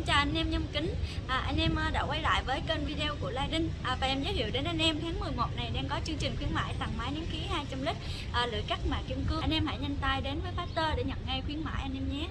xin chào anh em nhâm kính. À, Anh em ờ, đã quay lại với kênh video của Lai Đinh. À, Và em giới thiệu đến anh em tháng 11 này đang có chương trình khuyến mãi tặng máy nén khí 200 lít à, Lưỡi cắt mạ kim cương. Anh em hãy nhanh tay đến với Factor để nhận ngay khuyến mãi anh em nhé.